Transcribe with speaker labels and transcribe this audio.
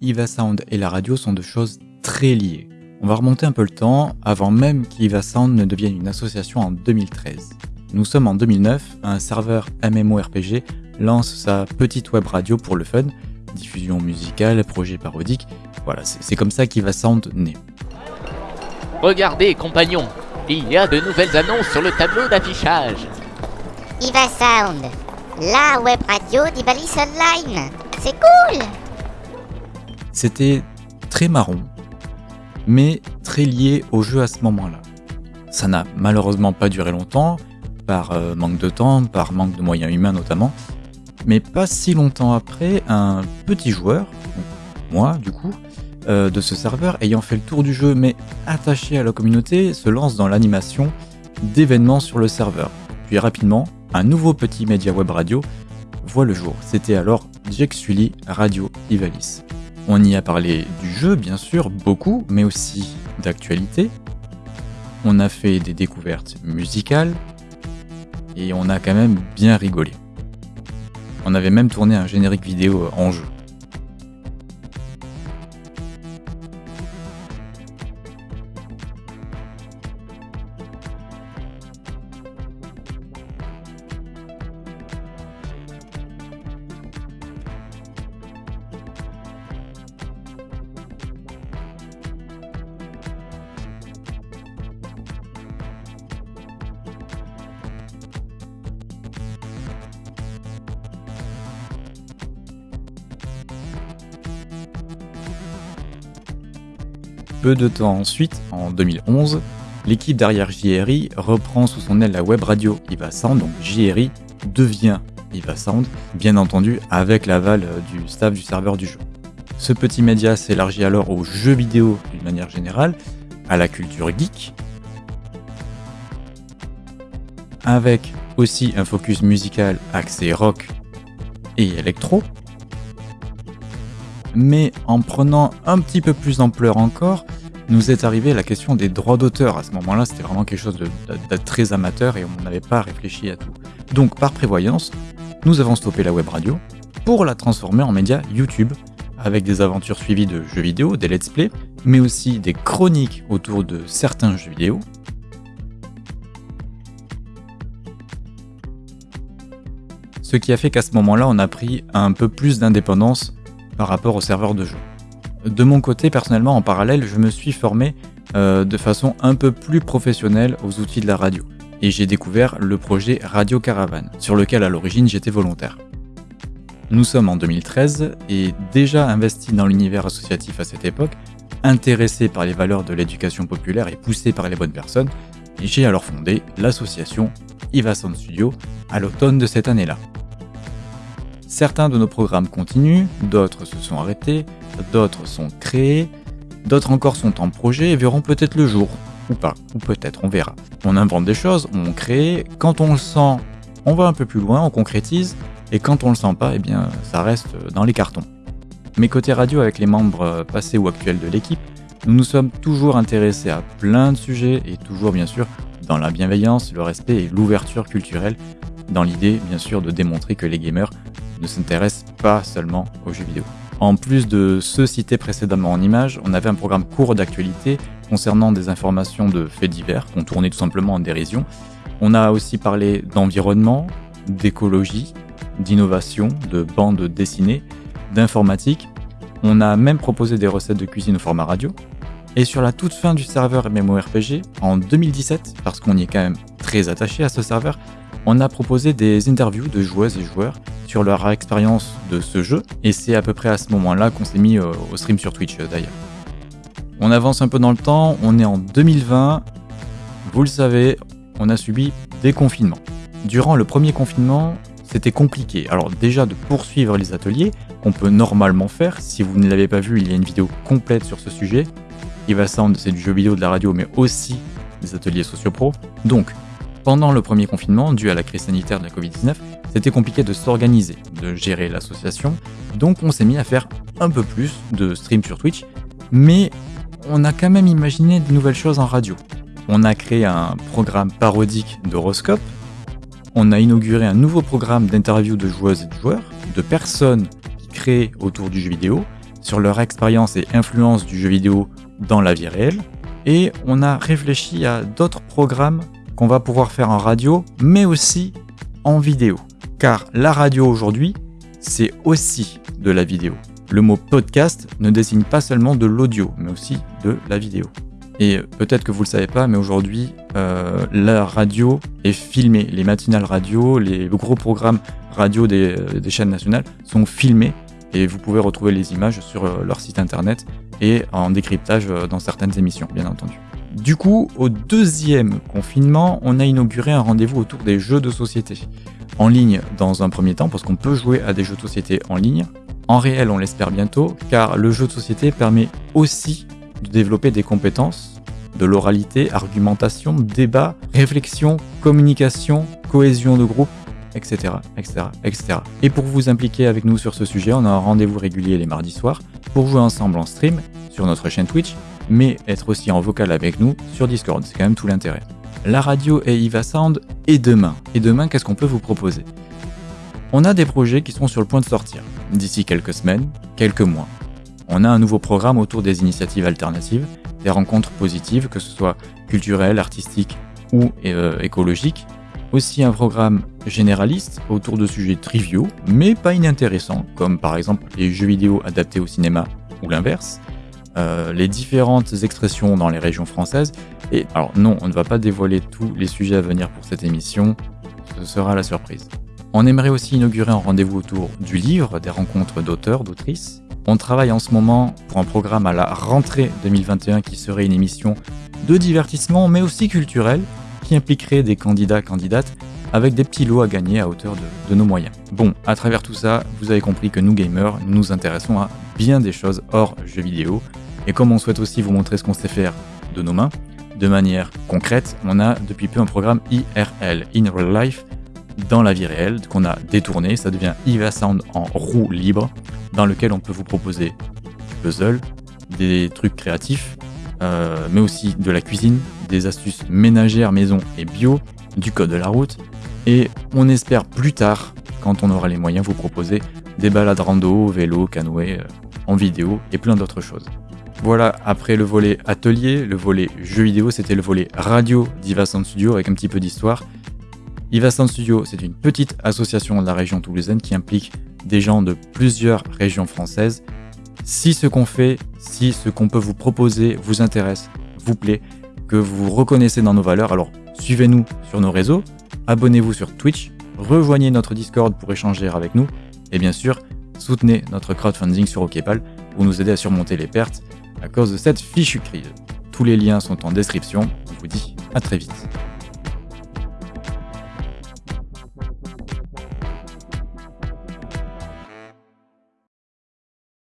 Speaker 1: Iva Sound et la radio sont deux choses très liées. On va remonter un peu le temps, avant même qu'Iva Sound ne devienne une association en 2013. Nous sommes en 2009, un serveur MMORPG lance sa petite web radio pour le fun, diffusion musicale, projet parodique, voilà, c'est comme ça qu'Iva Sound naît.
Speaker 2: Regardez, compagnons, il y a de nouvelles annonces sur le tableau d'affichage.
Speaker 3: Iva Sound, la web radio d'Ivalis Online. C'est cool
Speaker 1: C'était très marron, mais très lié au jeu à ce moment-là. Ça n'a malheureusement pas duré longtemps, par euh, manque de temps, par manque de moyens humains notamment, mais pas si longtemps après, un petit joueur, moi du coup, euh, de ce serveur ayant fait le tour du jeu mais attaché à la communauté se lance dans l'animation d'événements sur le serveur. Puis rapidement, un nouveau petit média web radio voit le jour. C'était alors Jack Sully Radio Ivalis. On y a parlé du jeu, bien sûr, beaucoup, mais aussi d'actualité. On a fait des découvertes musicales, et on a quand même bien rigolé. On avait même tourné un générique vidéo en jeu. Peu de temps ensuite, en 2011, l'équipe derrière JRI reprend sous son aile la web radio Iva Sound, donc JRI devient Iva Sound, bien entendu avec l'aval du staff du serveur du jeu. Ce petit média s'élargit alors aux jeux vidéo d'une manière générale, à la culture geek, avec aussi un focus musical axé rock et électro, mais en prenant un petit peu plus d'ampleur encore, nous est arrivé la question des droits d'auteur. À ce moment-là, c'était vraiment quelque chose de, très amateur et on n'avait pas réfléchi à tout. Donc, par prévoyance, nous avons stoppé la web radio pour la transformer en média YouTube, avec des aventures suivies de jeux vidéo, des let's play, mais aussi des chroniques autour de certains jeux vidéo. Ce qui a fait qu'à ce moment-là, on a pris un peu plus d'indépendance par rapport au serveur de jeu. De mon côté, personnellement, en parallèle, je me suis formé euh, de façon un peu plus professionnelle aux outils de la radio. Et j'ai découvert le projet Radio Caravane, sur lequel à l'origine j'étais volontaire. Nous sommes en 2013 et déjà investi dans l'univers associatif à cette époque, intéressé par les valeurs de l'éducation populaire et poussé par les bonnes personnes, j'ai alors fondé l'association Ivason Studio à l'automne de cette année-là. Certains de nos programmes continuent, d'autres se sont arrêtés, d'autres sont créés, d'autres encore sont en projet et verront peut-être le jour, ou pas, ou peut-être, on verra. On invente des choses, on crée, quand on le sent, on va un peu plus loin, on concrétise, et quand on le sent pas, eh bien, ça reste dans les cartons. Mais côté radio, avec les membres passés ou actuels de l'équipe, nous nous sommes toujours intéressés à plein de sujets et toujours bien sûr dans la bienveillance, le respect et l'ouverture culturelle, dans l'idée bien sûr de démontrer que les gamers ne s'intéresse pas seulement aux jeux vidéo. En plus de ceux cités précédemment en images, on avait un programme court d'actualité concernant des informations de faits divers qu'on tournait tout simplement en dérision. On a aussi parlé d'environnement, d'écologie, d'innovation, de bandes dessinées, d'informatique. On a même proposé des recettes de cuisine au format radio. Et sur la toute fin du serveur MMORPG, en 2017, parce qu'on y est quand même très attaché à ce serveur, on a proposé des interviews de joueuses et joueurs sur leur expérience de ce jeu, et c'est à peu près à ce moment-là qu'on s'est mis euh, au stream sur Twitch euh, d'ailleurs. On avance un peu dans le temps, on est en 2020, vous le savez, on a subi des confinements. Durant le premier confinement, c'était compliqué. Alors déjà de poursuivre les ateliers, qu'on peut normalement faire, si vous ne l'avez pas vu, il y a une vidéo complète sur ce sujet. Eva Sound, c'est du jeu vidéo, de la radio, mais aussi des ateliers sociopro. Donc, pendant le premier confinement, dû à la crise sanitaire de la Covid-19, c'était compliqué de s'organiser, de gérer l'association, donc on s'est mis à faire un peu plus de stream sur Twitch, mais on a quand même imaginé de nouvelles choses en radio. On a créé un programme parodique d'horoscope, on a inauguré un nouveau programme d'interview de joueuses et de joueurs, de personnes qui créent autour du jeu vidéo, sur leur expérience et influence du jeu vidéo dans la vie réelle. Et on a réfléchi à d'autres programmes qu'on va pouvoir faire en radio, mais aussi en vidéo. Car la radio aujourd'hui, c'est aussi de la vidéo. Le mot podcast ne désigne pas seulement de l'audio, mais aussi de la vidéo. Et peut-être que vous ne le savez pas, mais aujourd'hui, euh, la radio est filmée. Les matinales radio, les gros programmes radio des, euh, chaînes nationales sont filmés et vous pouvez retrouver les images sur euh, leur site internet et en décryptage dans certaines émissions, bien entendu. Du coup, au deuxième confinement, on a inauguré un rendez-vous autour des jeux de société. En ligne dans un premier temps, parce qu'on peut jouer à des jeux de société en ligne. En réel, on l'espère bientôt, car le jeu de société permet aussi de développer des compétences de l'oralité, argumentation, débat, réflexion, communication, cohésion de groupe, etc., etc., etc. Et pour vous impliquer avec nous sur ce sujet, on a un rendez-vous régulier les mardis soirs pour jouer ensemble en stream sur notre chaîne Twitch, mais être aussi en vocal avec nous sur Discord. C'est quand même tout l'intérêt. La radio et Iva Sound et demain. Et demain, qu'est-ce qu'on peut vous proposer? On a des projets qui sont sur le point de sortir d'ici quelques semaines, quelques mois on a un nouveau programme autour des initiatives alternatives, des rencontres positives, que ce soit culturelles, artistiques ou euh, écologiques. Aussi un programme généraliste autour de sujets triviaux, mais pas inintéressants, comme par exemple les jeux vidéo adaptés au cinéma ou l'inverse, euh, les différentes expressions dans les régions françaises. Et alors non, on ne va pas dévoiler tous les sujets à venir pour cette émission, ce sera la surprise. On aimerait aussi inaugurer un rendez-vous autour du livre, des rencontres d'auteurs, d'autrices, on travaille en ce moment pour un programme à la rentrée 2021 qui serait une émission de divertissement mais aussi culturelle qui impliquerait des candidats candidates avec des petits lots à gagner à hauteur de, nos moyens. Bon, à travers tout ça, vous avez compris que nous gamers, nous nous intéressons à bien des choses hors jeux vidéo. Et comme on souhaite aussi vous montrer ce qu'on sait faire de nos mains, de manière concrète, on a depuis peu un programme IRL, In Real Life, dans la vie réelle, qu'on a détourné. Ça devient IVA Sound en roue libre, dans lequel on peut vous proposer des puzzles, des trucs créatifs, euh, mais aussi de la cuisine, des astuces ménagères, maison et bio, du code de la route. Et on espère plus tard, quand on aura les moyens, vous proposer des balades rando, vélo, canoë, euh, en vidéo et plein d'autres choses. Voilà, après le volet atelier, le volet jeux vidéo, c'était le volet radio d'Iva Sound Studio avec un petit peu d'histoire. Iva Sound Studio, c'est une petite association de la région toulousaine qui implique des gens de plusieurs régions françaises. Si ce qu'on fait, si ce qu'on peut vous proposer vous intéresse, vous plaît, que vous reconnaissez dans nos valeurs, alors suivez-nous sur nos réseaux, abonnez-vous sur Twitch, rejoignez notre Discord pour échanger avec nous, et bien sûr, soutenez notre crowdfunding sur OKPAL pour nous aider à surmonter les pertes à cause de cette fichue crise. Tous les liens sont en description, on vous dit à très vite.